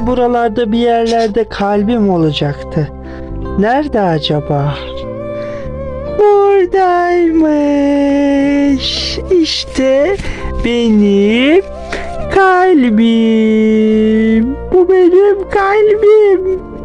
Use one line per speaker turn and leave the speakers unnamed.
Buralarda bir yerlerde kalbim olacaktı. Nerede acaba? Buradaymış. İşte benim kalbim. Bu benim kalbim.